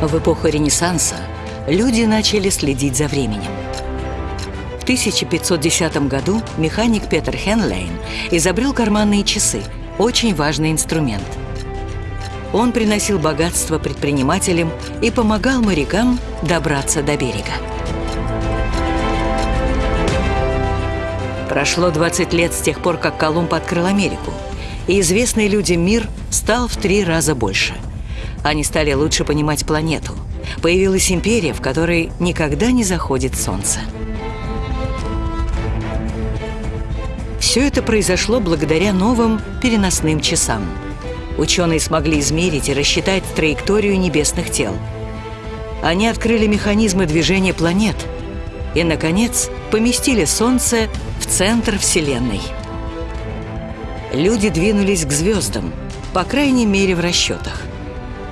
В эпоху Ренессанса люди начали следить за временем. В 1510 году механик Петер Хенлейн изобрел карманные часы, очень важный инструмент. Он приносил богатство предпринимателям и помогал морякам добраться до берега. Прошло 20 лет с тех пор, как Колумб открыл Америку, и известный людям мир стал в три раза больше. Они стали лучше понимать планету. Появилась империя, в которой никогда не заходит солнце. Все это произошло благодаря новым переносным часам. Ученые смогли измерить и рассчитать траекторию небесных тел. Они открыли механизмы движения планет и, наконец, поместили Солнце в центр Вселенной. Люди двинулись к звездам, по крайней мере в расчетах.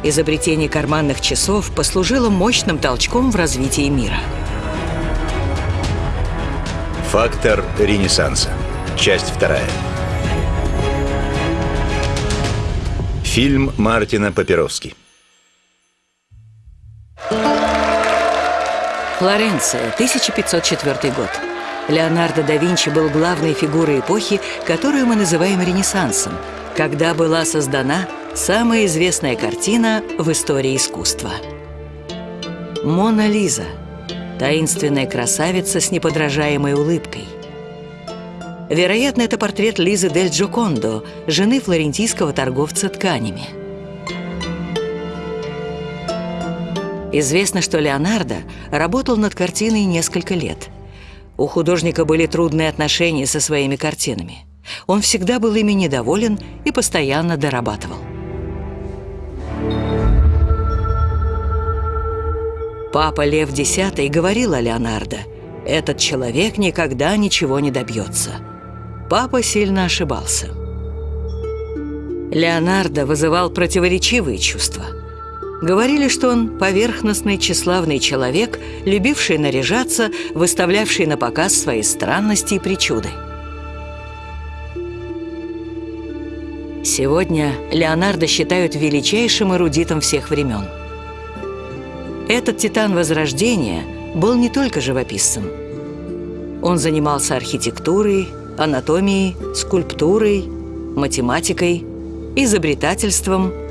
Изобретение карманных часов послужило мощным толчком в развитии мира. Фактор Ренессанса. Часть вторая. Фильм Мартина Папировски. Флоренция, 1504 год. Леонардо да Винчи был главной фигурой эпохи, которую мы называем Ренессансом, когда была создана самая известная картина в истории искусства. «Мона Лиза» – таинственная красавица с неподражаемой улыбкой. Вероятно, это портрет Лизы Дель Джокондо, жены флорентийского торговца тканями. Известно, что Леонардо работал над картиной несколько лет – у художника были трудные отношения со своими картинами. Он всегда был ими недоволен и постоянно дорабатывал. Папа Лев X говорил о Леонардо, «Этот человек никогда ничего не добьется». Папа сильно ошибался. Леонардо вызывал противоречивые чувства – Говорили, что он поверхностный, тщеславный человек, любивший наряжаться, выставлявший на показ свои странности и причуды. Сегодня Леонардо считают величайшим эрудитом всех времен. Этот титан Возрождения был не только живописцем. Он занимался архитектурой, анатомией, скульптурой, математикой, изобретательством –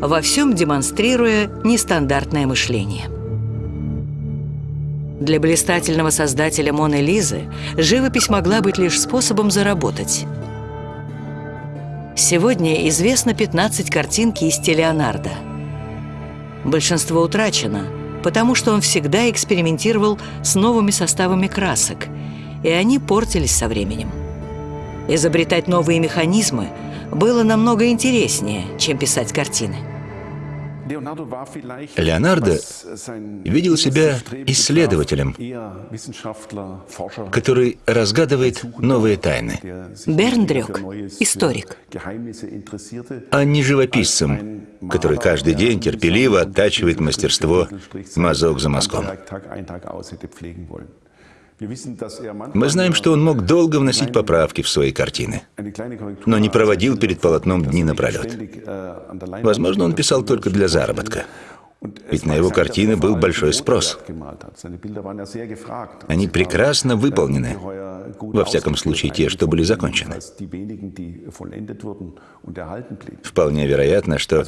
во всем демонстрируя нестандартное мышление. Для блистательного создателя Моны Лизы живопись могла быть лишь способом заработать. Сегодня известно 15 картин кисти Леонардо. Большинство утрачено, потому что он всегда экспериментировал с новыми составами красок, и они портились со временем. Изобретать новые механизмы – было намного интереснее, чем писать картины. Леонардо видел себя исследователем, который разгадывает новые тайны. Берндрёк – историк. А не живописцем, который каждый день терпеливо оттачивает мастерство мазок за мазком. Мы знаем, что он мог долго вносить поправки в свои картины, но не проводил перед полотном дни напролет. Возможно, он писал только для заработка. Ведь на его картины был большой спрос. Они прекрасно выполнены, во всяком случае те, что были закончены. Вполне вероятно, что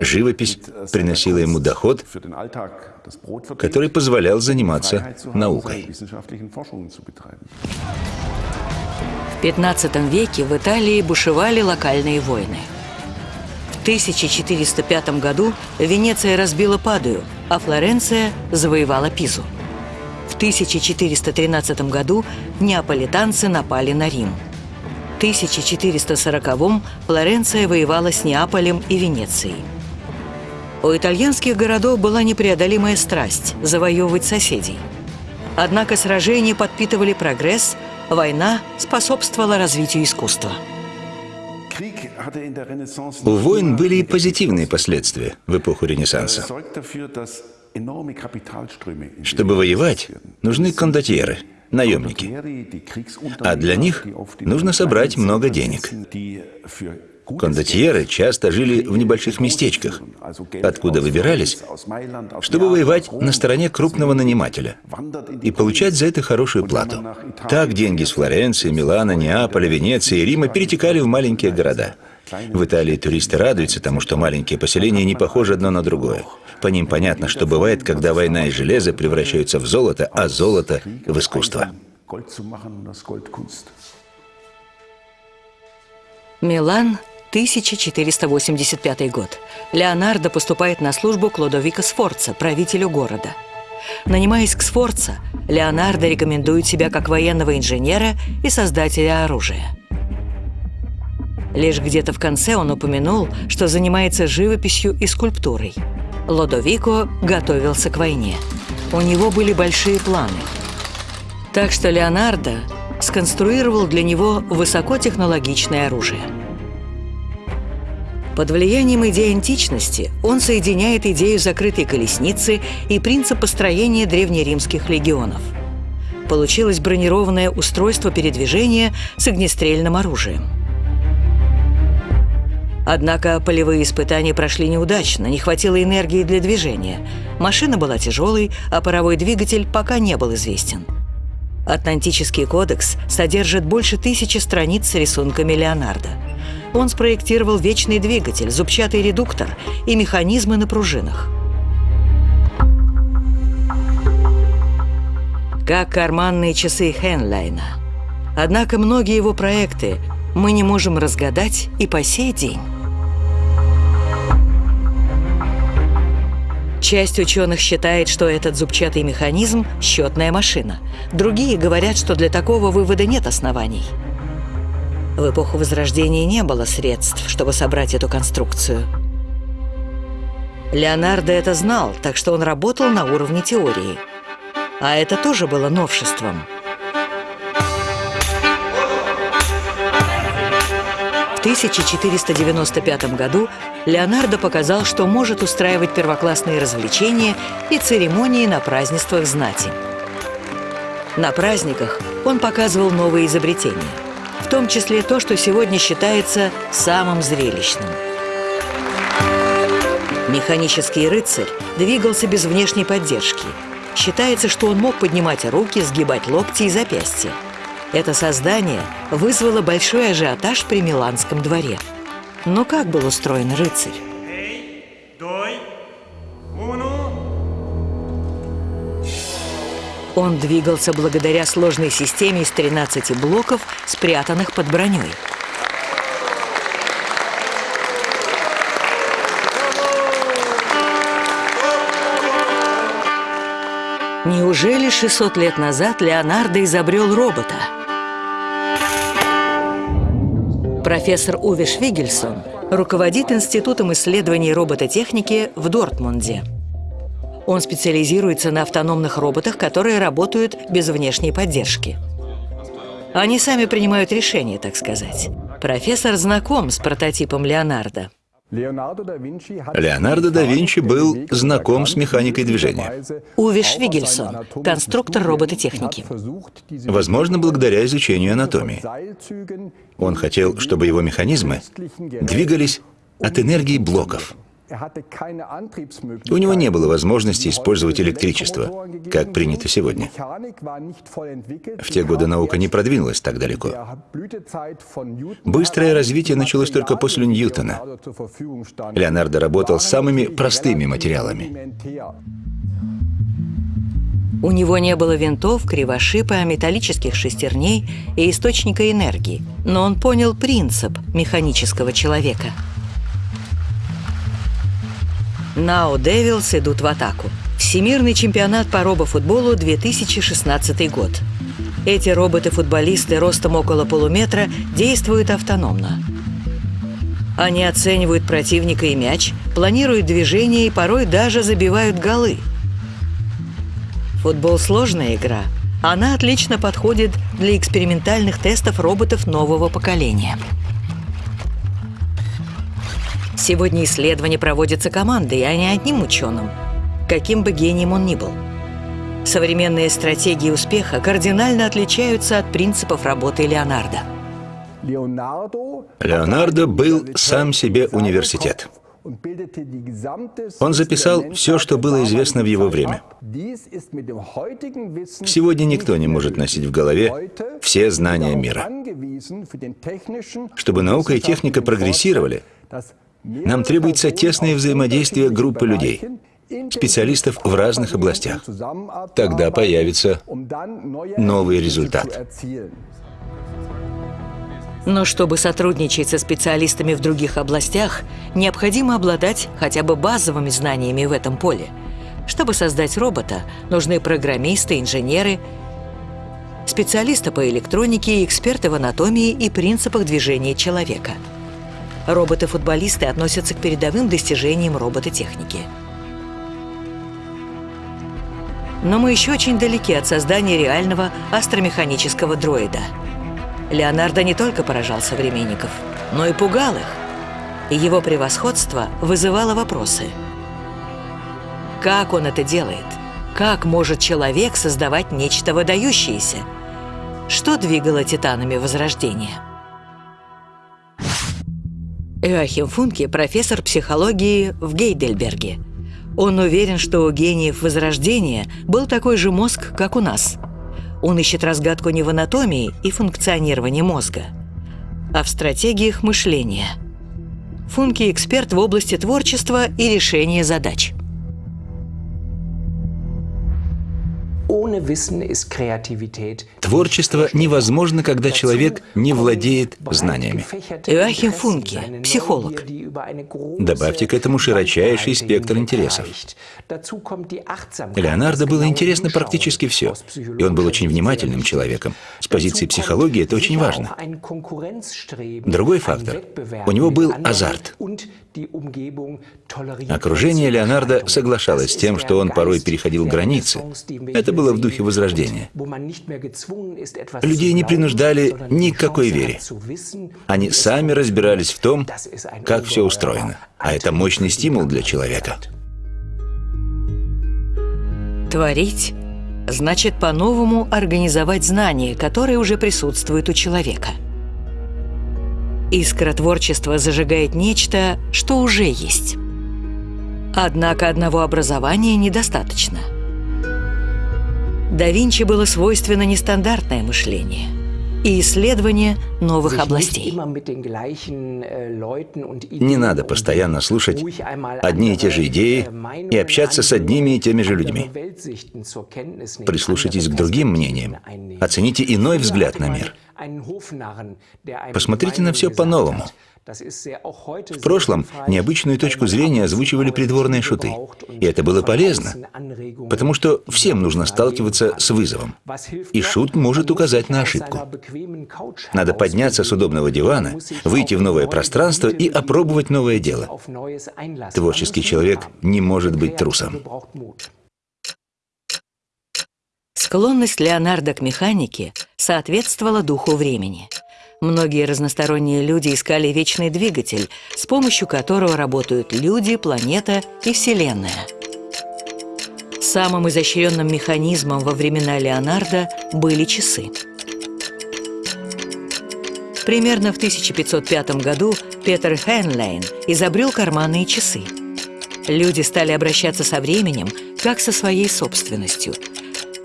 живопись приносила ему доход, который позволял заниматься наукой. В 15 веке в Италии бушевали локальные войны – 1405 году Венеция разбила Падую, а Флоренция завоевала Пизу. В 1413 году неаполитанцы напали на Рим. В 1440-м Флоренция воевала с Неаполем и Венецией. У итальянских городов была непреодолимая страсть – завоевывать соседей. Однако сражения подпитывали прогресс, война способствовала развитию искусства. У войн были и позитивные последствия в эпоху Ренессанса. Чтобы воевать, нужны кондотьеры, наемники. А для них нужно собрать много денег. Кондотьеры часто жили в небольших местечках, откуда выбирались, чтобы воевать на стороне крупного нанимателя и получать за это хорошую плату. Так деньги с Флоренции, Милана, Неаполя, Венеции и Рима перетекали в маленькие города. В Италии туристы радуются тому, что маленькие поселения не похожи одно на другое. По ним понятно, что бывает, когда война и железо превращаются в золото, а золото — в искусство. Милан, 1485 год. Леонардо поступает на службу к Лодовико Сфорца, правителю города. Нанимаясь к Сфорца, Леонардо рекомендует себя как военного инженера и создателя оружия. Лишь где-то в конце он упомянул, что занимается живописью и скульптурой. Лодовико готовился к войне. У него были большие планы. Так что Леонардо сконструировал для него высокотехнологичное оружие. Под влиянием идеи античности он соединяет идею закрытой колесницы и принцип построения древнеримских легионов. Получилось бронированное устройство передвижения с огнестрельным оружием. Однако полевые испытания прошли неудачно, не хватило энергии для движения. Машина была тяжелой, а паровой двигатель пока не был известен. Атлантический кодекс содержит больше тысячи страниц с рисунками Леонардо. Он спроектировал вечный двигатель, зубчатый редуктор и механизмы на пружинах. Как карманные часы Хенлайна. Однако многие его проекты мы не можем разгадать и по сей день. Часть ученых считает, что этот зубчатый механизм – счетная машина. Другие говорят, что для такого вывода нет оснований. В эпоху Возрождения не было средств, чтобы собрать эту конструкцию. Леонардо это знал, так что он работал на уровне теории. А это тоже было новшеством – 1495 году Леонардо показал, что может устраивать первоклассные развлечения и церемонии на празднествах знати. На праздниках он показывал новые изобретения, в том числе то, что сегодня считается самым зрелищным. Механический рыцарь двигался без внешней поддержки. Считается, что он мог поднимать руки, сгибать локти и запястья. Это создание вызвало большой ажиотаж при Миланском дворе. Но как был устроен рыцарь? Он двигался благодаря сложной системе из 13 блоков, спрятанных под броней. Неужели 600 лет назад Леонардо изобрел робота? Профессор Уве Швигельсон руководит Институтом исследований робототехники в Дортмунде. Он специализируется на автономных роботах, которые работают без внешней поддержки. Они сами принимают решения, так сказать. Профессор знаком с прототипом Леонардо. Леонардо да Винчи был знаком с механикой движения. Уве Швигельсон, конструктор робототехники. Возможно, благодаря изучению анатомии. Он хотел, чтобы его механизмы двигались от энергии блоков. У него не было возможности использовать электричество, как принято сегодня. В те годы наука не продвинулась так далеко. Быстрое развитие началось только после Ньютона. Леонардо работал с самыми простыми материалами. У него не было винтов, кривошипа, металлических шестерней и источника энергии, но он понял принцип механического человека – Нау Девилс идут в атаку. Всемирный чемпионат по робофутболу 2016 год. Эти роботы-футболисты ростом около полуметра действуют автономно. Они оценивают противника и мяч, планируют движения и порой даже забивают голы. Футбол – сложная игра. Она отлично подходит для экспериментальных тестов роботов нового поколения. Сегодня исследования проводятся командой, а не одним ученым, каким бы гением он ни был. Современные стратегии успеха кардинально отличаются от принципов работы Леонардо. Леонардо был сам себе университет. Он записал все, что было известно в его время. Сегодня никто не может носить в голове все знания мира. Чтобы наука и техника прогрессировали, нам требуется тесное взаимодействие группы людей, специалистов в разных областях. Тогда появится новый результат. Но чтобы сотрудничать со специалистами в других областях, необходимо обладать хотя бы базовыми знаниями в этом поле. Чтобы создать робота, нужны программисты, инженеры, специалисты по электронике, эксперты в анатомии и принципах движения человека. Роботы-футболисты относятся к передовым достижениям робототехники. Но мы еще очень далеки от создания реального астромеханического дроида – Леонардо не только поражал современников, но и пугал их. И его превосходство вызывало вопросы. Как он это делает? Как может человек создавать нечто выдающееся? Что двигало титанами Возрождения? Иоахим Функе – профессор психологии в Гейдельберге. Он уверен, что у гениев Возрождения был такой же мозг, как у нас – он ищет разгадку не в анатомии и функционировании мозга, а в стратегиях мышления. Функи – эксперт в области творчества и решения задач – Творчество невозможно, когда человек не владеет знаниями. Иоахим Функе, психолог. Добавьте к этому широчайший спектр интересов. Леонардо было интересно практически все, и он был очень внимательным человеком. С позиции психологии это очень важно. Другой фактор – у него был азарт. Окружение Леонардо соглашалось с тем, что он порой переходил границы. Это было в духе Возрождения. Людей не принуждали ни к какой вере. Они сами разбирались в том, как все устроено. А это мощный стимул для человека. Творить значит по-новому организовать знания, которые уже присутствуют у человека – Искра творчества зажигает нечто, что уже есть. Однако одного образования недостаточно. Да Винчи было свойственно нестандартное мышление и исследование новых областей. Не надо постоянно слушать одни и те же идеи и общаться с одними и теми же людьми. Прислушайтесь к другим мнениям, оцените иной взгляд на мир – Посмотрите на все по-новому. В прошлом необычную точку зрения озвучивали придворные шуты. И это было полезно, потому что всем нужно сталкиваться с вызовом. И шут может указать на ошибку. Надо подняться с удобного дивана, выйти в новое пространство и опробовать новое дело. Творческий человек не может быть трусом. Склонность Леонардо к механике соответствовала духу времени. Многие разносторонние люди искали вечный двигатель, с помощью которого работают люди, планета и Вселенная. Самым изощренным механизмом во времена Леонардо были часы. Примерно в 1505 году Петер Хенлейн изобрел карманные часы. Люди стали обращаться со временем, как со своей собственностью –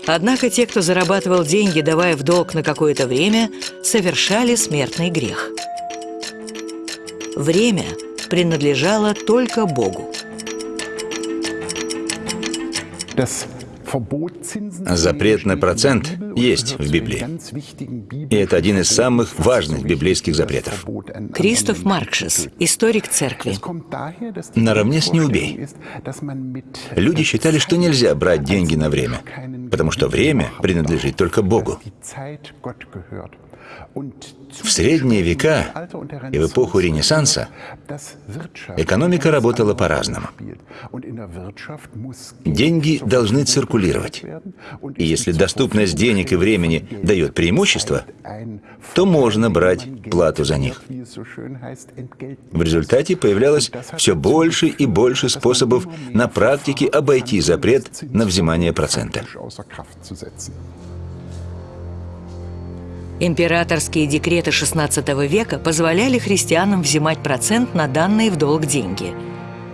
Однако те, кто зарабатывал деньги, давая в долг на какое-то время, совершали смертный грех. Время принадлежало только Богу. Запрет на процент есть в Библии. И это один из самых важных библейских запретов. Кристоф Маркшес, историк церкви. Наравне с «не убей». Люди считали, что нельзя брать деньги на время, потому что время принадлежит только Богу. В средние века и в эпоху Ренессанса экономика работала по-разному. Деньги должны циркулировать. И если доступность денег и времени дает преимущество, то можно брать плату за них. В результате появлялось все больше и больше способов на практике обойти запрет на взимание процента. Императорские декреты XVI века позволяли христианам взимать процент на данные в долг деньги.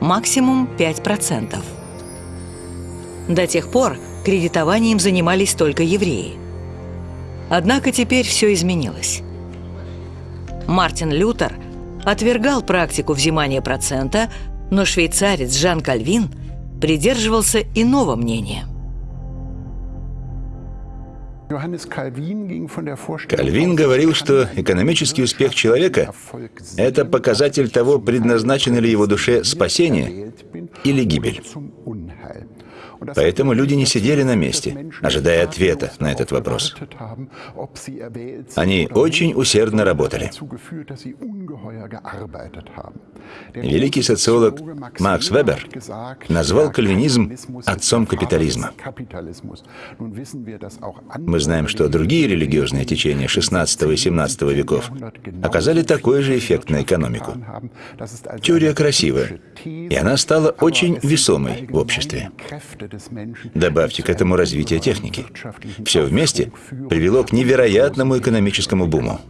Максимум 5%. До тех пор кредитованием занимались только евреи. Однако теперь все изменилось. Мартин Лютер отвергал практику взимания процента, но швейцарец Жан Кальвин придерживался иного мнения – Кальвин говорил, что экономический успех человека – это показатель того, предназначено ли его душе спасение или гибель. Поэтому люди не сидели на месте, ожидая ответа на этот вопрос. Они очень усердно работали. Великий социолог Макс Вебер назвал кальвинизм отцом капитализма. Мы знаем, что другие религиозные течения XVI и XVII веков оказали такой же эффект на экономику. Теория красивая, и она стала очень весомой в обществе. Добавьте к этому развитие техники. Все вместе привело к невероятному экономическому буму.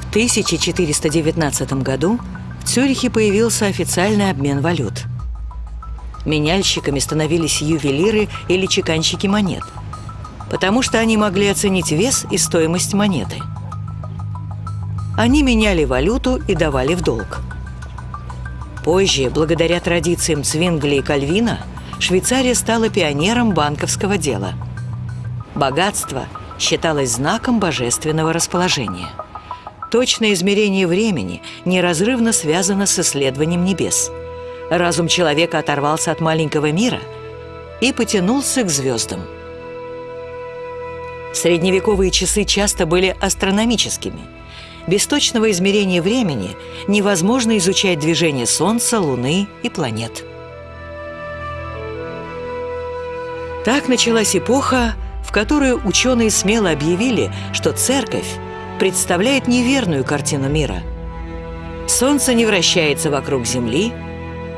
В 1419 году в Цюрихе появился официальный обмен валют. Меняльщиками становились ювелиры или чеканщики монет, потому что они могли оценить вес и стоимость монеты. Они меняли валюту и давали в долг. Позже, благодаря традициям Цвингли и Кальвина, Швейцария стала пионером банковского дела. Богатство считалось знаком божественного расположения. Точное измерение времени неразрывно связано с исследованием небес. Разум человека оторвался от маленького мира и потянулся к звездам. Средневековые часы часто были астрономическими – без точного измерения времени невозможно изучать движение Солнца, Луны и планет. Так началась эпоха, в которую ученые смело объявили, что Церковь представляет неверную картину мира. Солнце не вращается вокруг Земли,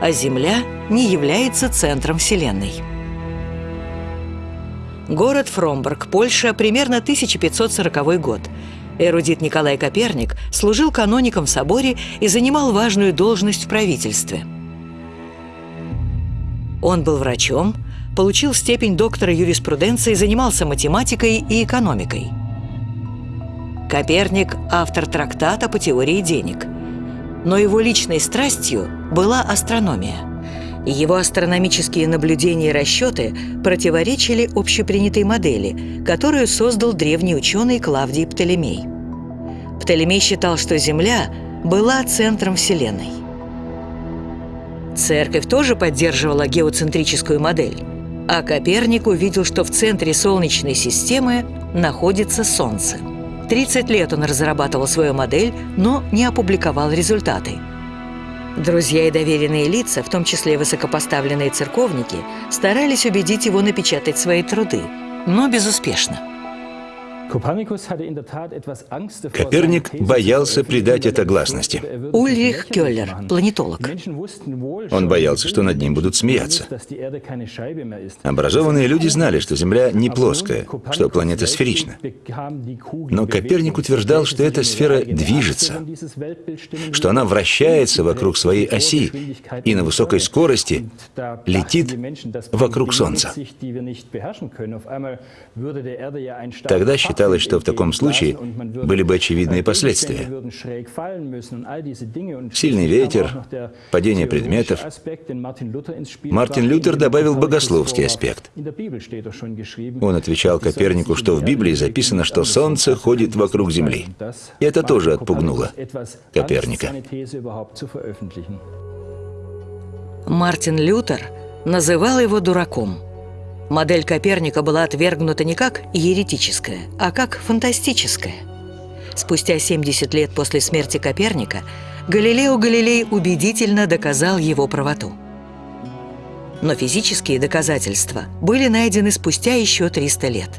а Земля не является центром Вселенной. Город Фромберг, Польша, примерно 1540 год – Эрудит Николай Коперник служил каноником в соборе и занимал важную должность в правительстве. Он был врачом, получил степень доктора юриспруденции, занимался математикой и экономикой. Коперник – автор трактата по теории денег. Но его личной страстью была астрономия. Его астрономические наблюдения и расчеты противоречили общепринятой модели, которую создал древний ученый Клавдий Птолемей. Птолемей считал, что Земля была центром Вселенной. Церковь тоже поддерживала геоцентрическую модель, а Коперник увидел, что в центре Солнечной системы находится Солнце. 30 лет он разрабатывал свою модель, но не опубликовал результаты. Друзья и доверенные лица, в том числе высокопоставленные церковники, старались убедить его напечатать свои труды, но безуспешно. Коперник боялся придать это гласности. Ульрих Келлер, планетолог. Он боялся, что над ним будут смеяться. Образованные люди знали, что Земля не плоская, что планета сферична. Но Коперник утверждал, что эта сфера движется, что она вращается вокруг своей оси и на высокой скорости летит вокруг Солнца. Тогда считалось, считалось, что в таком случае были бы очевидные последствия. Сильный ветер, падение предметов. Мартин Лютер добавил богословский аспект. Он отвечал Копернику, что в Библии записано, что Солнце ходит вокруг Земли. И это тоже отпугнуло Коперника. Мартин Лютер называл его дураком – Модель Коперника была отвергнута не как еретическая, а как фантастическая. Спустя 70 лет после смерти Коперника Галилео Галилей убедительно доказал его правоту. Но физические доказательства были найдены спустя еще 300 лет.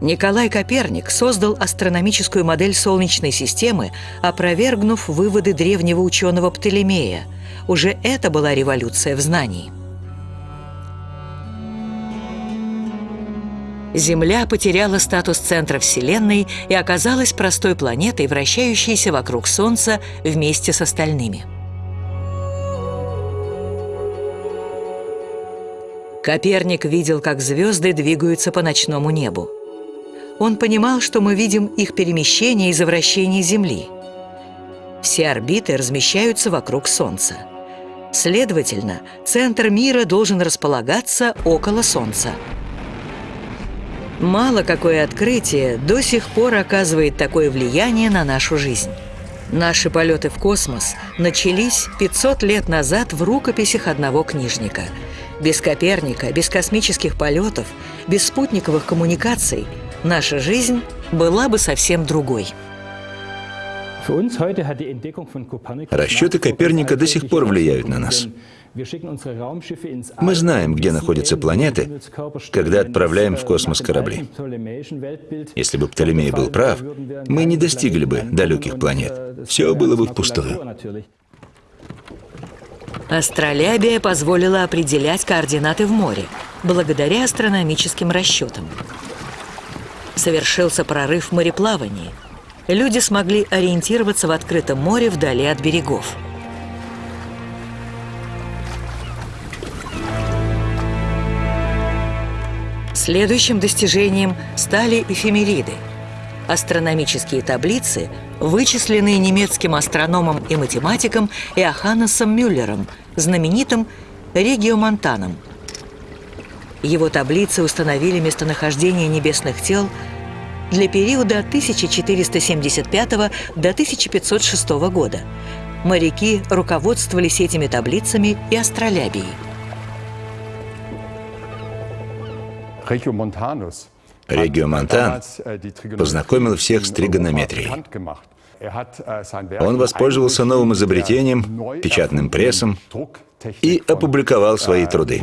Николай Коперник создал астрономическую модель Солнечной системы, опровергнув выводы древнего ученого Птолемея. Уже это была революция в знании – Земля потеряла статус центра Вселенной и оказалась простой планетой, вращающейся вокруг Солнца вместе с остальными. Коперник видел, как звезды двигаются по ночному небу. Он понимал, что мы видим их перемещение из-за вращения Земли. Все орбиты размещаются вокруг Солнца. Следовательно, центр мира должен располагаться около Солнца. Мало какое открытие до сих пор оказывает такое влияние на нашу жизнь. Наши полеты в космос начались 500 лет назад в рукописях одного книжника. Без Коперника, без космических полетов, без спутниковых коммуникаций наша жизнь была бы совсем другой. Расчеты Коперника до сих пор влияют на нас. Мы знаем, где находятся планеты, когда отправляем в космос корабли. Если бы Птолемей был прав, мы не достигли бы далеких планет. Все было бы впустую. Астролябия позволила определять координаты в море, благодаря астрономическим расчетам. Совершился прорыв в мореплавании. Люди смогли ориентироваться в открытом море вдали от берегов. Следующим достижением стали эфемериды – астрономические таблицы, вычисленные немецким астрономом и математиком Иоханнесом Мюллером, знаменитым региомонтаном. Его таблицы установили местонахождение небесных тел для периода от 1475 до 1506 года. Моряки руководствовались этими таблицами и астролябией. Региомонтан познакомил всех с тригонометрией. Он воспользовался новым изобретением, печатным прессом, и опубликовал свои труды.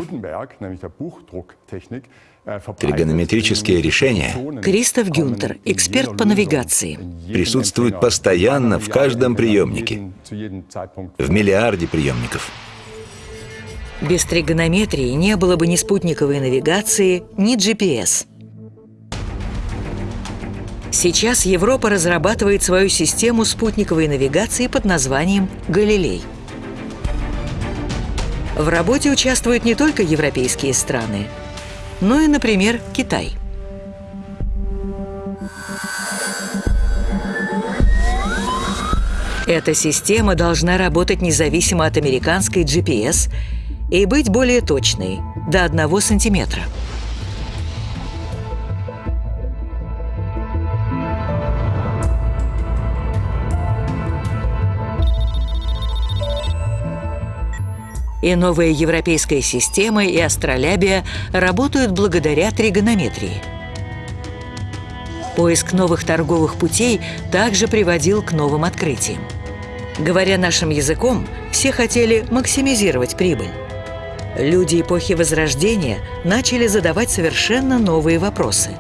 Тригонометрические решения Кристоф Гюнтер, эксперт по навигации. присутствуют постоянно в каждом приемнике, в миллиарде приемников. Без тригонометрии не было бы ни спутниковой навигации, ни GPS. Сейчас Европа разрабатывает свою систему спутниковой навигации под названием «Галилей». В работе участвуют не только европейские страны, но и, например, Китай. Эта система должна работать независимо от американской GPS и быть более точной, до 1 сантиметра. И новая европейская система и астролябия работают благодаря тригонометрии. Поиск новых торговых путей также приводил к новым открытиям. Говоря нашим языком, все хотели максимизировать прибыль. Люди эпохи Возрождения начали задавать совершенно новые вопросы.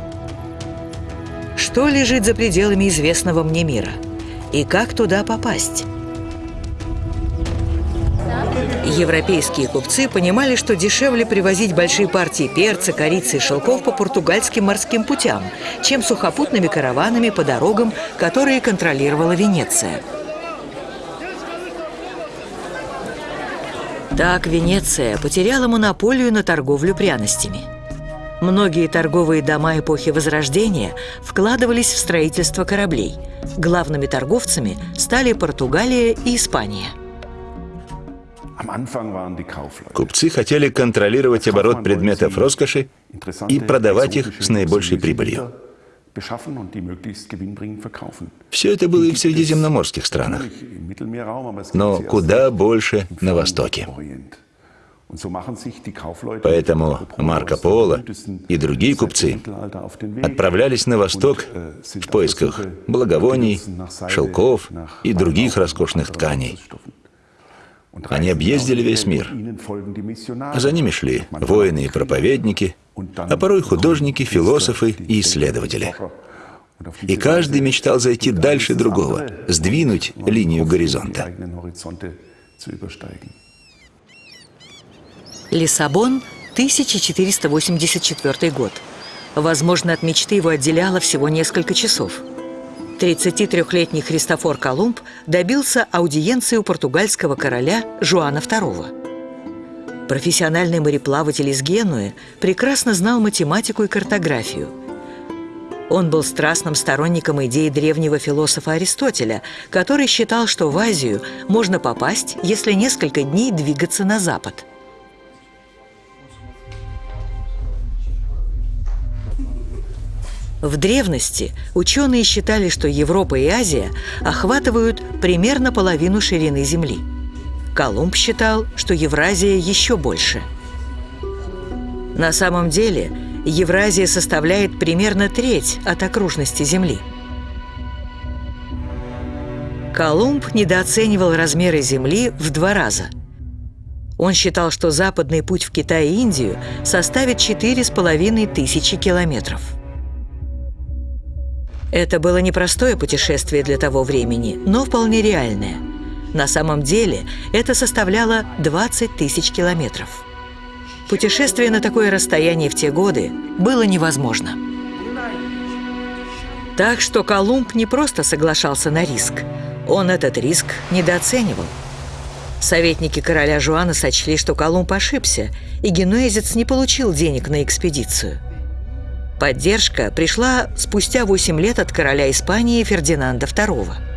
Что лежит за пределами известного мне мира? И как туда попасть? Европейские купцы понимали, что дешевле привозить большие партии перца, корицы и шелков по португальским морским путям, чем сухопутными караванами по дорогам, которые контролировала Венеция. Так Венеция потеряла монополию на торговлю пряностями. Многие торговые дома эпохи Возрождения вкладывались в строительство кораблей. Главными торговцами стали Португалия и Испания – Купцы хотели контролировать оборот предметов роскоши и продавать их с наибольшей прибылью. Все это было и в средиземноморских странах, но куда больше на Востоке. Поэтому Марко Поло и другие купцы отправлялись на восток в поисках благовоний, шелков и других роскошных тканей. Они объездили весь мир. За ними шли воины и проповедники, а порой художники, философы и исследователи. И каждый мечтал зайти дальше другого, сдвинуть линию горизонта. Лиссабон, 1484 год. Возможно, от мечты его отделяло всего несколько часов. 33-летний Христофор Колумб добился аудиенции у португальского короля Жуана II. Профессиональный мореплаватель из Генуи прекрасно знал математику и картографию. Он был страстным сторонником идеи древнего философа Аристотеля, который считал, что в Азию можно попасть, если несколько дней двигаться на запад – В древности ученые считали, что Европа и Азия охватывают примерно половину ширины Земли. Колумб считал, что Евразия еще больше. На самом деле Евразия составляет примерно треть от окружности Земли. Колумб недооценивал размеры Земли в два раза. Он считал, что западный путь в Китай и Индию составит четыре с половиной тысячи километров – это было непростое путешествие для того времени, но вполне реальное. На самом деле это составляло 20 тысяч километров. Путешествие на такое расстояние в те годы было невозможно. Так что Колумб не просто соглашался на риск, он этот риск недооценивал. Советники короля Жуана сочли, что Колумб ошибся, и генуэзец не получил денег на экспедицию – Поддержка пришла спустя 8 лет от короля Испании Фердинанда II.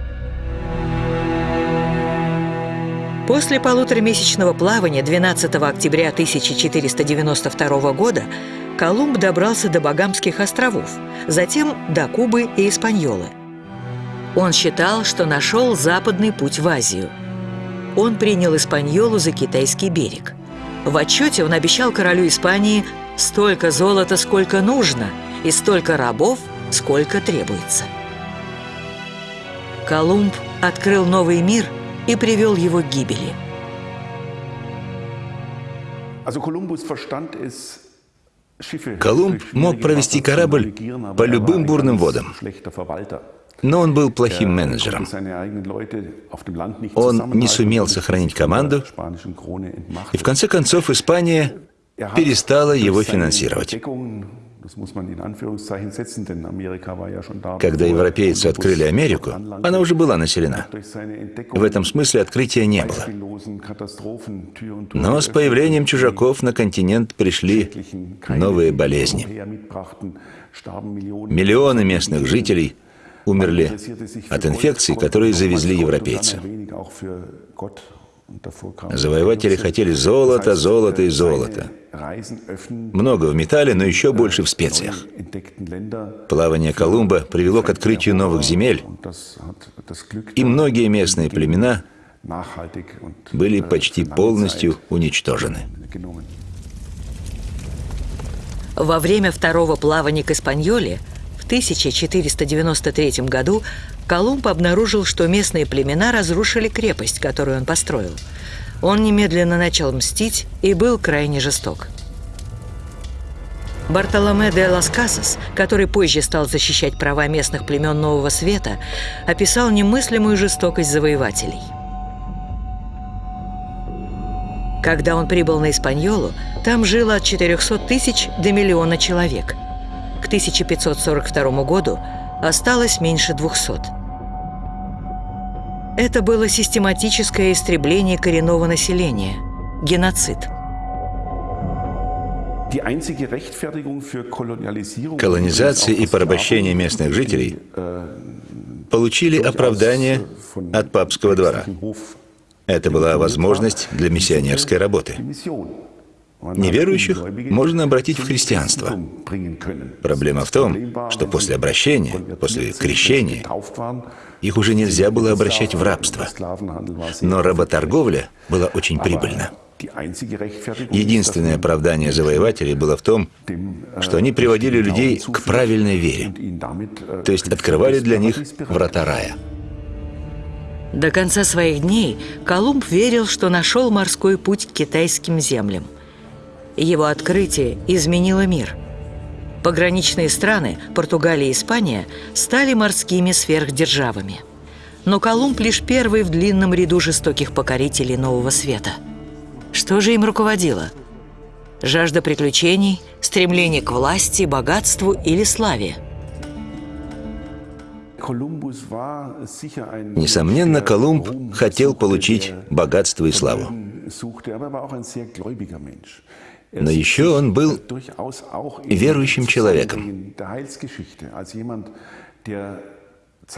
После полуторамесячного плавания 12 октября 1492 года Колумб добрался до Багамских островов, затем до Кубы и Испаньолы. Он считал, что нашел западный путь в Азию. Он принял Испаньолу за китайский берег. В отчете он обещал королю Испании Столько золота, сколько нужно, и столько рабов, сколько требуется. Колумб открыл новый мир и привел его к гибели. Колумб мог провести корабль по любым бурным водам, но он был плохим менеджером. Он не сумел сохранить команду, и в конце концов Испания перестала его финансировать. Когда европейцы открыли Америку, она уже была населена. В этом смысле открытия не было. Но с появлением чужаков на континент пришли новые болезни. Миллионы местных жителей умерли от инфекций, которые завезли европейцы. Завоеватели хотели золото, золото и золото. Много в металле, но еще больше в специях. Плавание Колумба привело к открытию новых земель, и многие местные племена были почти полностью уничтожены. Во время второго плавания к Испаньоле 1493 году Колумб обнаружил, что местные племена разрушили крепость, которую он построил. Он немедленно начал мстить и был крайне жесток. Бартоломе де Лас Касас, который позже стал защищать права местных племен Нового Света, описал немыслимую жестокость завоевателей. Когда он прибыл на Испаньолу, там жило от 400 тысяч до миллиона человек. К 1542 году осталось меньше 200. Это было систематическое истребление коренного населения – геноцид. Колонизация и порабощение местных жителей получили оправдание от папского двора. Это была возможность для миссионерской работы. Неверующих можно обратить в христианство. Проблема в том, что после обращения, после крещения, их уже нельзя было обращать в рабство. Но работорговля была очень прибыльна. Единственное оправдание завоевателей было в том, что они приводили людей к правильной вере, то есть открывали для них врата рая. До конца своих дней Колумб верил, что нашел морской путь к китайским землям. Его открытие изменило мир. Пограничные страны, Португалия и Испания, стали морскими сверхдержавами. Но Колумб лишь первый в длинном ряду жестоких покорителей Нового Света. Что же им руководило? Жажда приключений, стремление к власти, богатству или славе. Несомненно, Колумб хотел получить богатство и славу. Но еще он был верующим человеком.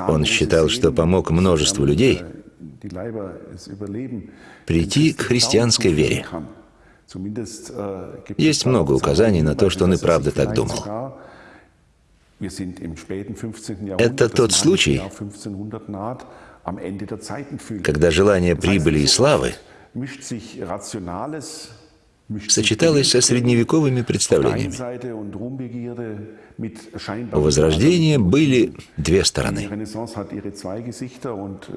Он считал, что помог множеству людей прийти к христианской вере. Есть много указаний на то, что он и правда так думал. Это тот случай, когда желание прибыли и славы сочеталось со средневековыми представлениями. У Возрождения были две стороны.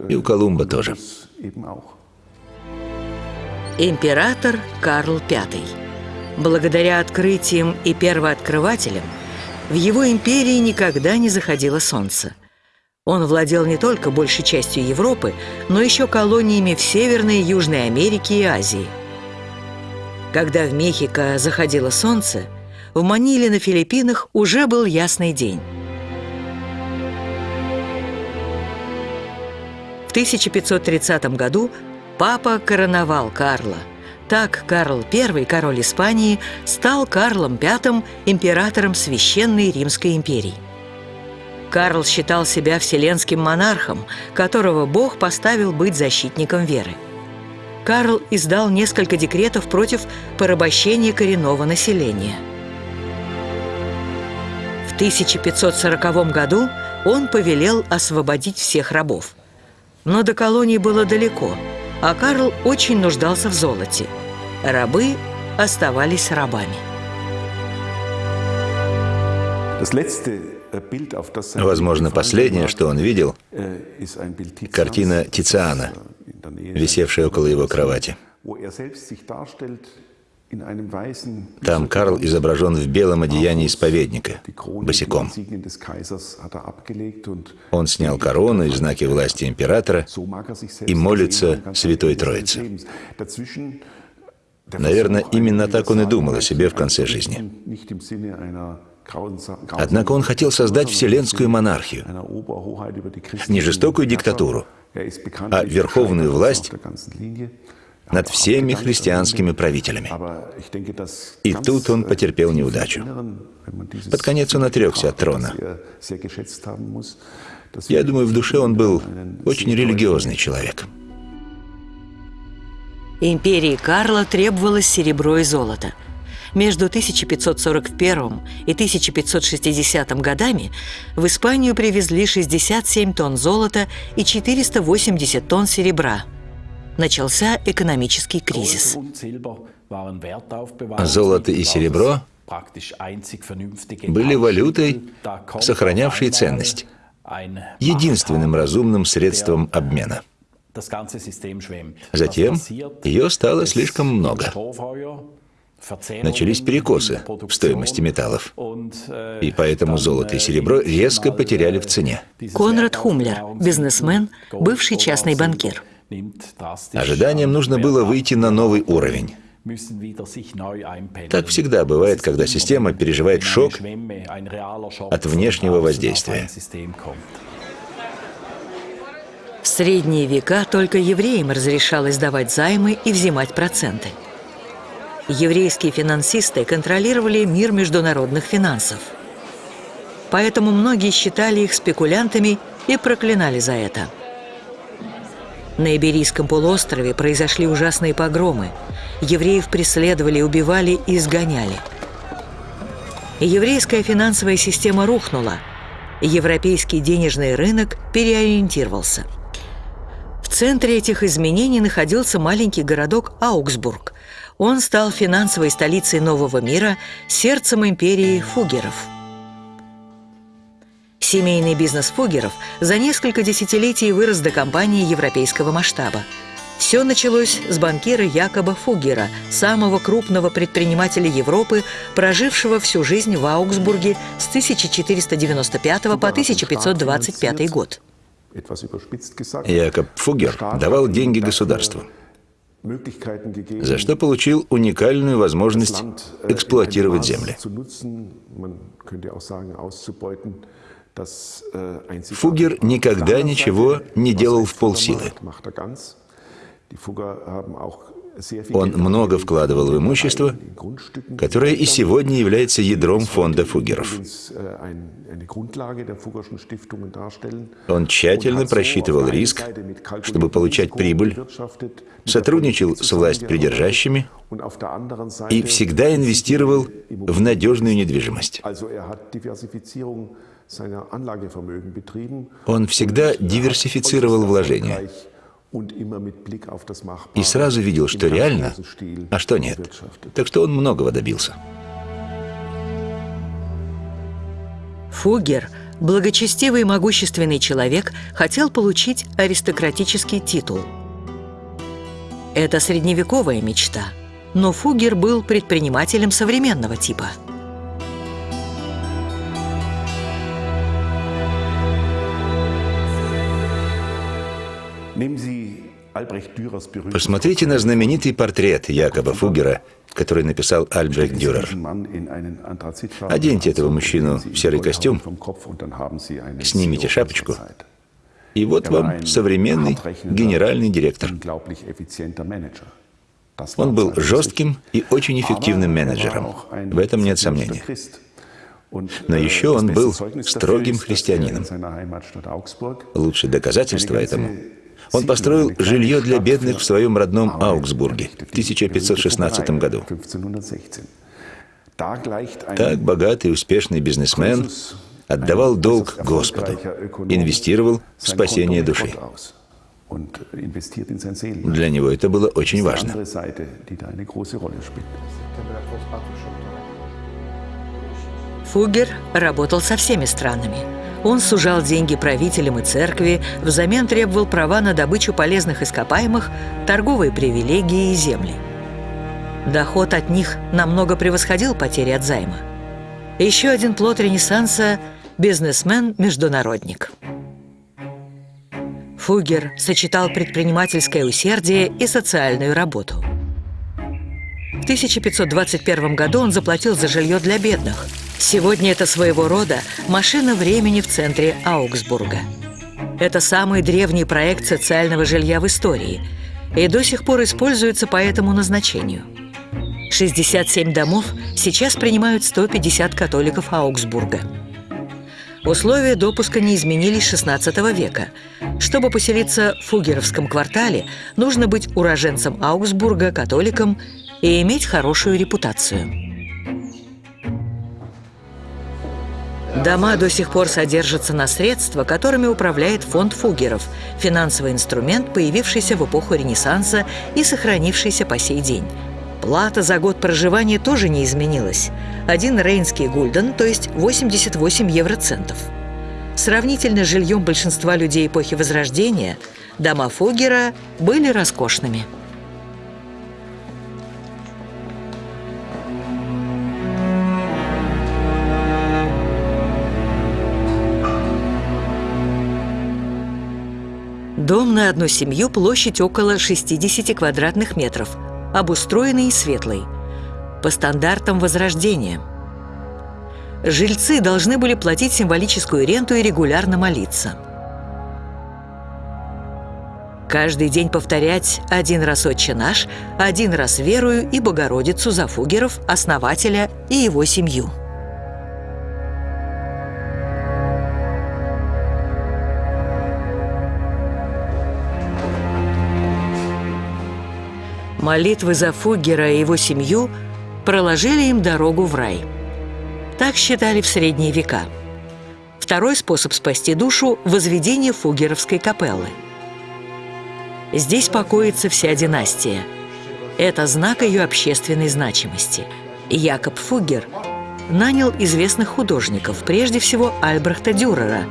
И у Колумба тоже. Император Карл V. Благодаря открытиям и первооткрывателям в его империи никогда не заходило солнце. Он владел не только большей частью Европы, но еще колониями в Северной и Южной Америке и Азии. Когда в Мехико заходило солнце, в Маниле на Филиппинах уже был ясный день. В 1530 году папа короновал Карла. Так Карл I, король Испании, стал Карлом V, императором Священной Римской империи. Карл считал себя вселенским монархом, которого Бог поставил быть защитником веры. Карл издал несколько декретов против порабощения коренного населения. В 1540 году он повелел освободить всех рабов. Но до колонии было далеко, а Карл очень нуждался в золоте. Рабы оставались рабами. Возможно, последнее, что он видел, картина Тициана, висевшая около его кровати. Там Карл изображен в белом одеянии исповедника, босиком. Он снял корону и знаки власти императора и молится Святой Троице. Наверное, именно так он и думал о себе в конце жизни. Однако он хотел создать вселенскую монархию, не жестокую диктатуру, а верховную власть над всеми христианскими правителями. И тут он потерпел неудачу. Под конец он отрекся от трона. Я думаю, в душе он был очень религиозный человек. Империи Карла требовалось серебро и золото. Между 1541 и 1560 годами в Испанию привезли 67 тонн золота и 480 тонн серебра. Начался экономический кризис. Золото и серебро были валютой, сохранявшей ценность, единственным разумным средством обмена. Затем ее стало слишком много. Начались перекосы в стоимости металлов. И поэтому золото и серебро резко потеряли в цене. Конрад Хумлер, бизнесмен, бывший частный банкир. Ожиданиям нужно было выйти на новый уровень. Так всегда бывает, когда система переживает шок от внешнего воздействия. В средние века только евреям разрешалось давать займы и взимать проценты. Еврейские финансисты контролировали мир международных финансов. Поэтому многие считали их спекулянтами и проклинали за это. На Иберийском полуострове произошли ужасные погромы. Евреев преследовали, убивали и изгоняли. Еврейская финансовая система рухнула. Европейский денежный рынок переориентировался – в центре этих изменений находился маленький городок Аугсбург. Он стал финансовой столицей нового мира, сердцем империи фугеров. Семейный бизнес фугеров за несколько десятилетий вырос до компании европейского масштаба. Все началось с банкира Якоба Фугера, самого крупного предпринимателя Европы, прожившего всю жизнь в Аугсбурге с 1495 по 1525 год. Якоб Фугер давал деньги государству. За что получил уникальную возможность эксплуатировать земли. Фугер никогда ничего не делал в полсилы. Он много вкладывал в имущество, которое и сегодня является ядром фонда Фугеров. Он тщательно просчитывал риск, чтобы получать прибыль, сотрудничал с власть придержащими и всегда инвестировал в надежную недвижимость. Он всегда диверсифицировал вложения и сразу видел, что реально, а что нет. Так что он многого добился. Фугер, благочестивый и могущественный человек, хотел получить аристократический титул. Это средневековая мечта, но Фугер был предпринимателем современного типа – Посмотрите на знаменитый портрет Якоба Фугера, который написал Альбрехт Дюрер. Оденьте этого мужчину в серый костюм, снимите шапочку, и вот er вам современный генеральный директор. Он был жестким и очень эффективным er менеджером. В этом нет сомнений. Но äh, еще он был строгим христианином. Лучшее доказательство этому он построил жилье для бедных в своем родном Аугсбурге в 1516 году. Так богатый и успешный бизнесмен отдавал долг Господу, инвестировал в спасение души. Для него это было очень важно. Фугер работал со всеми странами. Он сужал деньги правителям и церкви, взамен требовал права на добычу полезных ископаемых, торговые привилегии и земли. Доход от них намного превосходил потери от займа. Еще один плод Ренессанса – бизнесмен-международник. Фугер сочетал предпринимательское усердие и социальную работу. В 1521 году он заплатил за жилье для бедных – Сегодня это своего рода машина времени в центре Аугсбурга. Это самый древний проект социального жилья в истории и до сих пор используется по этому назначению. 67 домов сейчас принимают 150 католиков Аугсбурга. Условия допуска не изменились XVI века. Чтобы поселиться в Фугеровском квартале, нужно быть уроженцем Аугсбурга, католиком и иметь хорошую репутацию. Дома до сих пор содержатся на средства, которыми управляет фонд Фугеров, финансовый инструмент, появившийся в эпоху Ренессанса и сохранившийся по сей день. Плата за год проживания тоже не изменилась. Один рейнский гульден, то есть 88 евроцентов. Сравнительно с жильем большинства людей эпохи Возрождения, дома Фугера были роскошными. Дом на одну семью, площадь около 60 квадратных метров, обустроенный и светлый, по стандартам Возрождения. Жильцы должны были платить символическую ренту и регулярно молиться. Каждый день повторять один раз «Отче наш», один раз «Верую» и «Богородицу» за Фугеров, основателя и его семью. Молитвы за Фугера и его семью проложили им дорогу в рай. Так считали в средние века. Второй способ спасти душу – возведение фугеровской капеллы. Здесь покоится вся династия. Это знак ее общественной значимости. Якоб Фугер нанял известных художников, прежде всего Альбрехта Дюрера,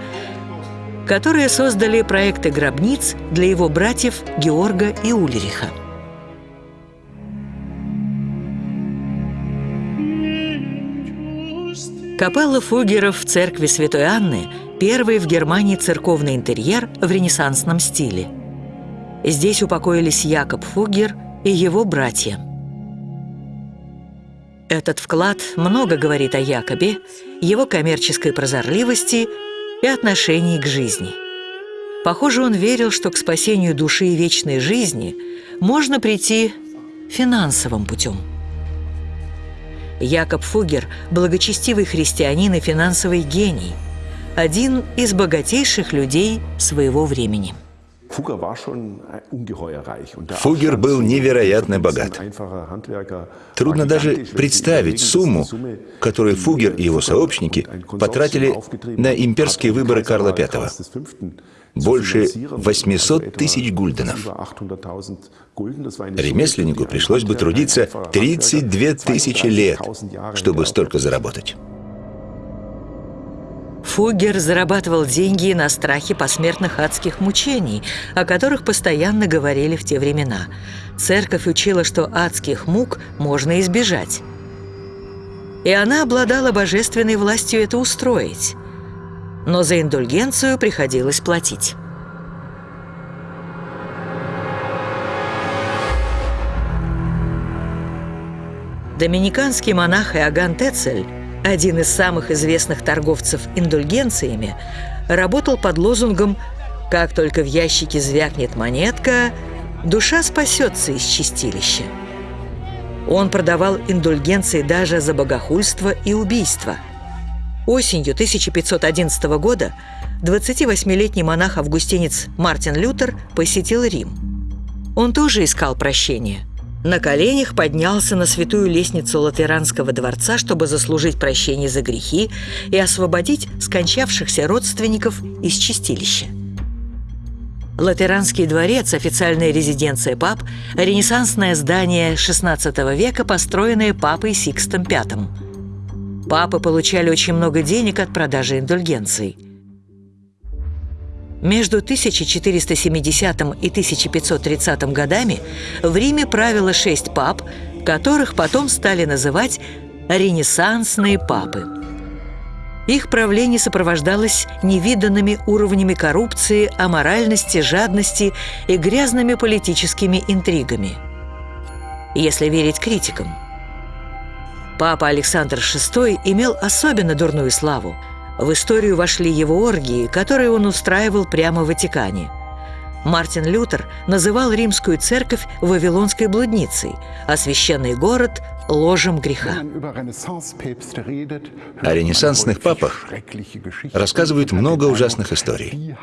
которые создали проекты гробниц для его братьев Георга и Ульриха. Капелла Фугеров в церкви Святой Анны – первый в Германии церковный интерьер в ренессансном стиле. Здесь упокоились Якоб Фугер и его братья. Этот вклад много говорит о Якобе, его коммерческой прозорливости и отношении к жизни. Похоже, он верил, что к спасению души и вечной жизни можно прийти финансовым путем. Якоб Фугер – благочестивый христианин и финансовый гений, один из богатейших людей своего времени. Фугер был невероятно богат. Трудно даже представить сумму, которую Фугер и его сообщники потратили на имперские выборы Карла V. Больше 800 тысяч гульденов. Ремесленнику пришлось бы трудиться 32 тысячи лет, чтобы столько заработать. Фугер зарабатывал деньги на страхе посмертных адских мучений, о которых постоянно говорили в те времена. Церковь учила, что адских мук можно избежать. И она обладала божественной властью это устроить. Но за индульгенцию приходилось платить. Доминиканский монах Иоганн Тецель один из самых известных торговцев индульгенциями, работал под лозунгом «Как только в ящике звякнет монетка, душа спасется из чистилища». Он продавал индульгенции даже за богохульство и убийство. Осенью 1511 года 28-летний монах-августинец Мартин Лютер посетил Рим. Он тоже искал прощения – на коленях поднялся на святую лестницу Латеранского дворца, чтобы заслужить прощение за грехи и освободить скончавшихся родственников из чистилища. Латеранский дворец – официальная резиденция пап, ренессансное здание XVI века, построенное папой Сикстом V. Папы получали очень много денег от продажи индульгенций – между 1470 и 1530 годами в Риме правило шесть пап, которых потом стали называть «ренессансные папы». Их правление сопровождалось невиданными уровнями коррупции, аморальности, жадности и грязными политическими интригами. Если верить критикам. Папа Александр VI имел особенно дурную славу – в историю вошли его оргии, которые он устраивал прямо в Ватикане. Мартин Лютер называл римскую церковь «Вавилонской блудницей», а священный город ложем греха. О ренессансных папах рассказывают много ужасных историй.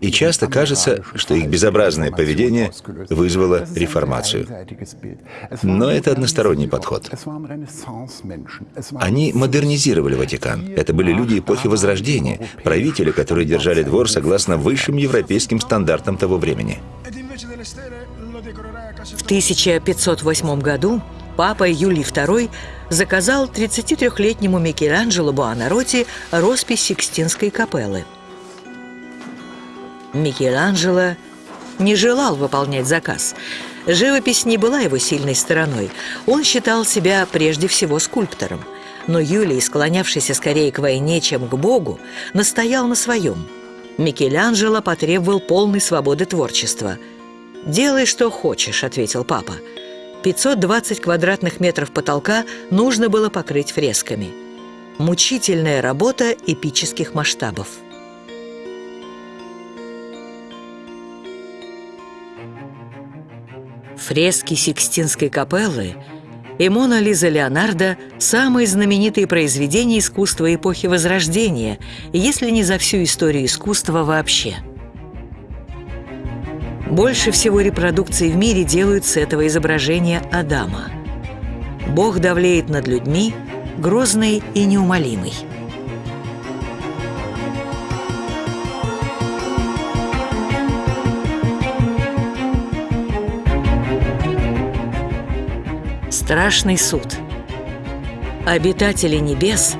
И часто кажется, что их безобразное поведение вызвало реформацию. Но это односторонний подход. Они модернизировали Ватикан. Это были люди эпохи Возрождения, правители, которые держали двор согласно высшим европейским стандартам того времени. В 1508 году папа Юлий II заказал 33-летнему Микеланджело Буонаротти роспись Сикстинской капеллы. Микеланджело не желал выполнять заказ. Живопись не была его сильной стороной. Он считал себя прежде всего скульптором. Но Юлий, склонявшийся скорее к войне, чем к Богу, настоял на своем. Микеланджело потребовал полной свободы творчества. «Делай, что хочешь», — ответил папа. 520 квадратных метров потолка нужно было покрыть фресками. Мучительная работа эпических масштабов. Фрески Сикстинской капеллы и Мона Лиза Леонардо – самые знаменитые произведения искусства эпохи Возрождения, если не за всю историю искусства вообще – больше всего репродукций в мире делают с этого изображения Адама. Бог давлеет над людьми, грозный и неумолимый. Страшный суд. Обитатели небес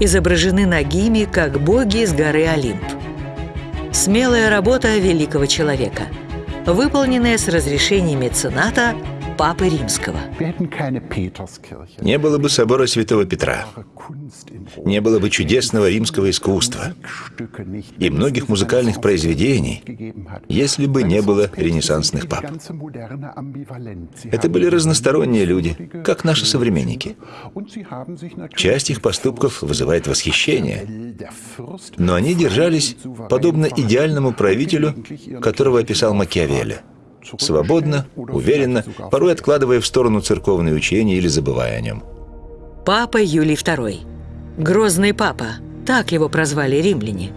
изображены нагими, как боги с горы Олимп. Смелая работа великого человека – выполненное с разрешения мецената Папы Римского. Не было бы собора Святого Петра, не было бы чудесного римского искусства и многих музыкальных произведений, если бы не было ренессансных пап. Это были разносторонние люди, как наши современники. Часть их поступков вызывает восхищение, но они держались подобно идеальному правителю, которого описал Макиавелли. Свободно, уверенно, порой откладывая в сторону церковные учения или забывая о нем. Папа Юлий II. Грозный папа. Так его прозвали римляне.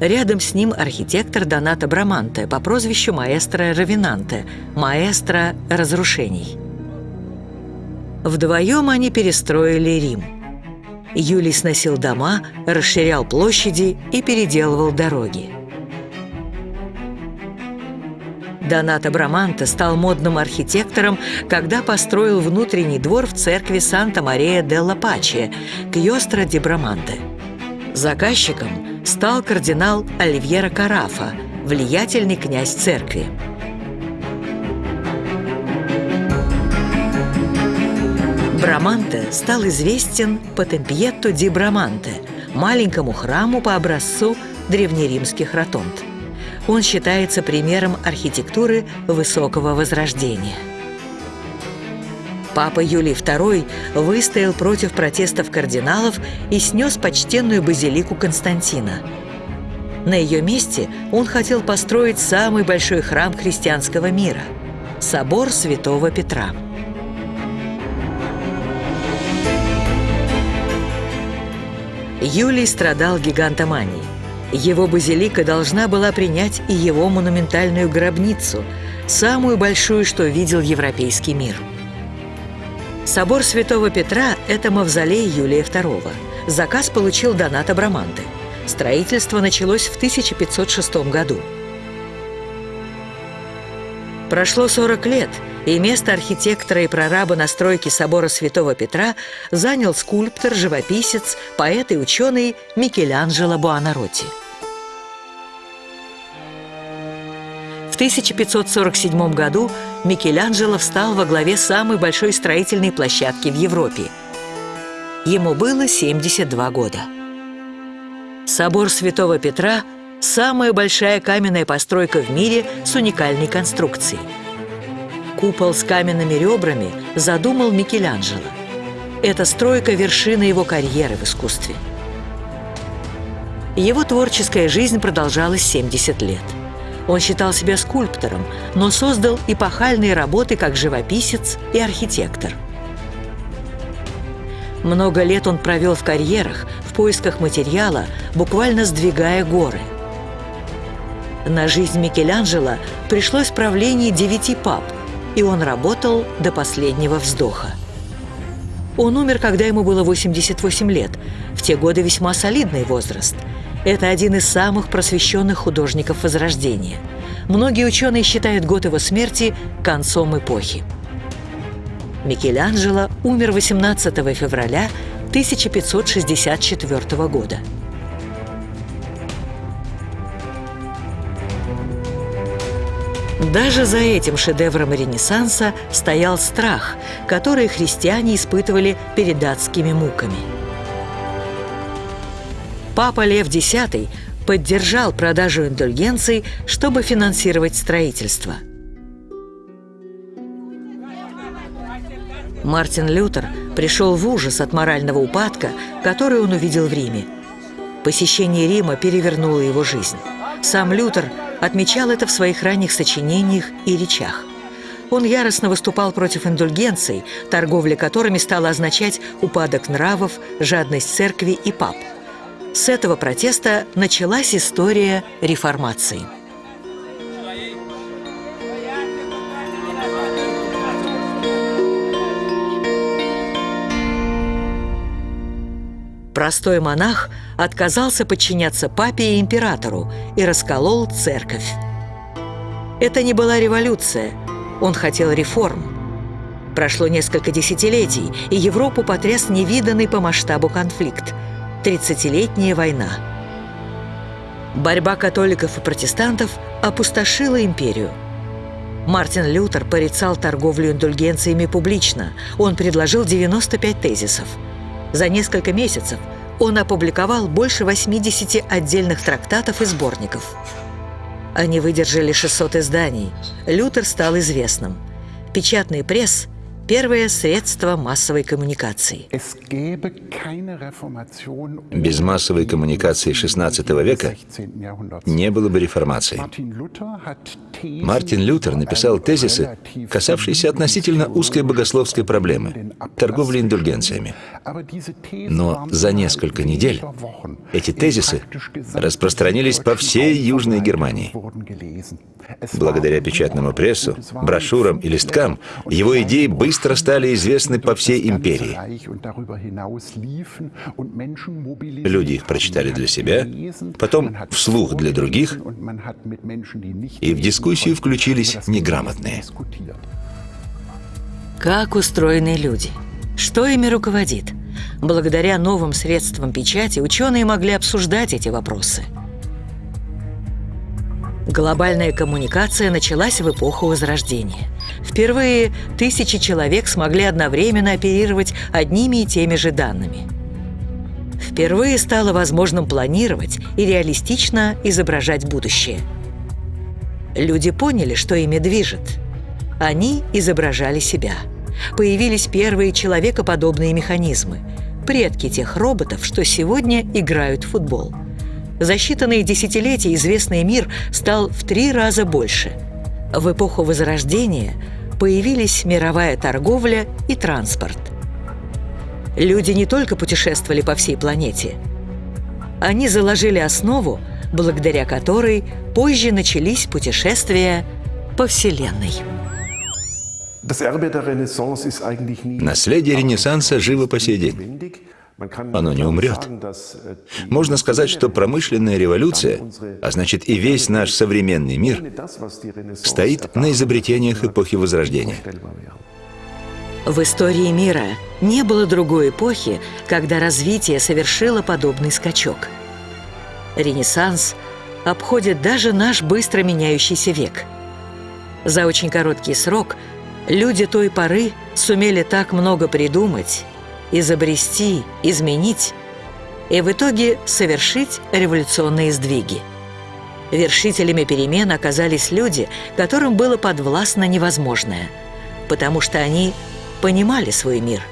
Рядом с ним архитектор Доната Браманте по прозвищу маэстро Равинанте, маэстро разрушений. Вдвоем они перестроили Рим. Юлий сносил дома, расширял площади и переделывал дороги. Доната Браманте стал модным архитектором, когда построил внутренний двор в церкви Санта-Мария делла Паче, Кьостро ди Браманте. Заказчиком стал кардинал Оливьера Карафа, влиятельный князь церкви. Браманте стал известен по Темпьетто ди Браманте, маленькому храму по образцу древнеримских ротонд. Он считается примером архитектуры высокого возрождения. Папа Юлий II выстоял против протестов кардиналов и снес почтенную базилику Константина. На ее месте он хотел построить самый большой храм христианского мира – собор Святого Петра. Юлий страдал гигантоманией. Его базилика должна была принять и его монументальную гробницу, самую большую, что видел европейский мир. Собор Святого Петра – это мавзолей Юлия II. Заказ получил Донат Абраманте. Строительство началось в 1506 году. Прошло 40 лет – и место архитектора и прораба на стройке собора Святого Петра занял скульптор, живописец, поэт и ученый Микеланджело Буонаротти. 1547 году Микеланджело встал во главе самой большой строительной площадки в Европе. Ему было 72 года. Собор Святого Петра – самая большая каменная постройка в мире с уникальной конструкцией – Купол с каменными ребрами задумал Микеланджело. Эта стройка – вершина его карьеры в искусстве. Его творческая жизнь продолжалась 70 лет. Он считал себя скульптором, но создал эпохальные работы как живописец и архитектор. Много лет он провел в карьерах, в поисках материала, буквально сдвигая горы. На жизнь Микеланджело пришлось правление девяти пап – и он работал до последнего вздоха. Он умер, когда ему было 88 лет. В те годы весьма солидный возраст. Это один из самых просвещенных художников Возрождения. Многие ученые считают год его смерти концом эпохи. Микеланджело умер 18 февраля 1564 года. Даже за этим шедевром Ренессанса стоял страх, который христиане испытывали перед датскими муками. Папа Лев X поддержал продажу индульгенций, чтобы финансировать строительство. Мартин Лютер пришел в ужас от морального упадка, который он увидел в Риме. Посещение Рима перевернуло его жизнь. Сам Лютер отмечал это в своих ранних сочинениях и речах. Он яростно выступал против индульгенций, торговля которыми стала означать упадок нравов, жадность церкви и пап. С этого протеста началась история реформации. Простой монах отказался подчиняться папе и императору и расколол церковь. Это не была революция, он хотел реформ. Прошло несколько десятилетий, и Европу потряс невиданный по масштабу конфликт – тридцатилетняя война. Борьба католиков и протестантов опустошила империю. Мартин Лютер порицал торговлю индульгенциями публично. Он предложил 95 тезисов. За несколько месяцев он опубликовал больше 80 отдельных трактатов и сборников. Они выдержали 600 изданий. Лютер стал известным. Печатный пресс Первое средство массовой коммуникации. Без массовой коммуникации XVI века не было бы реформации. Мартин Лютер написал тезисы, касавшиеся относительно узкой богословской проблемы – торговли индульгенциями. Но за несколько недель эти тезисы распространились по всей Южной Германии. Благодаря печатному прессу, брошюрам и листкам его идеи быстро стали известны по всей империи. Люди их прочитали для себя, потом вслух для других, и в дискуссию включились неграмотные. Как устроены люди? Что ими руководит? Благодаря новым средствам печати ученые могли обсуждать эти вопросы – Глобальная коммуникация началась в эпоху Возрождения. Впервые тысячи человек смогли одновременно оперировать одними и теми же данными. Впервые стало возможным планировать и реалистично изображать будущее. Люди поняли, что ими движет. Они изображали себя. Появились первые человекоподобные механизмы, предки тех роботов, что сегодня играют в футбол – за считанные десятилетия известный мир стал в три раза больше. В эпоху Возрождения появились мировая торговля и транспорт. Люди не только путешествовали по всей планете. Они заложили основу, благодаря которой позже начались путешествия по Вселенной. Наследие Ренессанса живо по сей день. Оно не умрет. Можно сказать, что промышленная революция, а значит и весь наш современный мир, стоит на изобретениях эпохи Возрождения. В истории мира не было другой эпохи, когда развитие совершило подобный скачок. Ренессанс обходит даже наш быстро меняющийся век. За очень короткий срок люди той поры сумели так много придумать изобрести, изменить и в итоге совершить революционные сдвиги. Вершителями перемен оказались люди, которым было подвластно невозможное, потому что они понимали свой мир.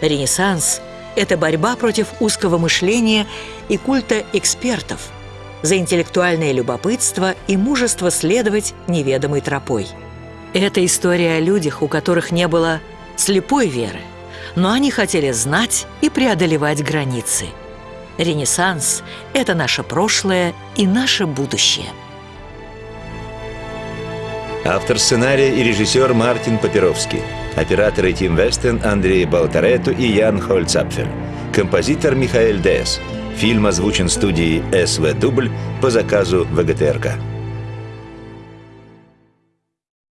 Ренессанс – это борьба против узкого мышления и культа экспертов, за интеллектуальное любопытство и мужество следовать неведомой тропой. Это история о людях, у которых не было слепой веры – но они хотели знать и преодолевать границы. Ренессанс – это наше прошлое и наше будущее. Автор сценария и режиссер Мартин Папировский. Операторы Тим Вестен, Андрей Балтарету и Ян Хольцапфель. Композитор Михаэль Дес. Фильм озвучен студией СВ Дубль по заказу ВГТРК.